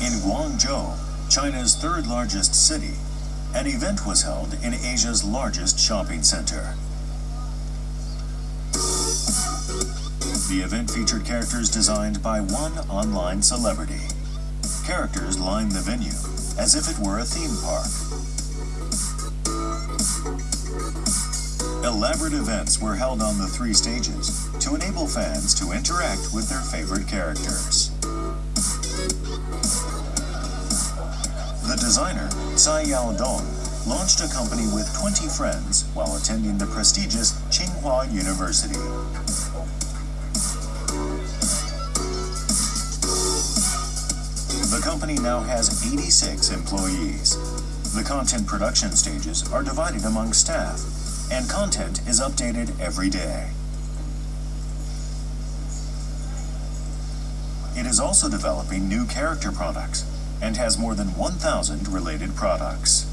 In Guangzhou, China's third largest city, an event was held in Asia's largest shopping center. The event featured characters designed by one online celebrity. Characters lined the venue as if it were a theme park. Elaborate events were held on the three stages to enable fans to interact with their favorite characters. The designer, Tsai Yao-dong, launched a company with 20 friends while attending the prestigious Tsinghua University. The company now has 86 employees. The content production stages are divided among staff, and content is updated every day. It is also developing new character products and has more than 1,000 related products.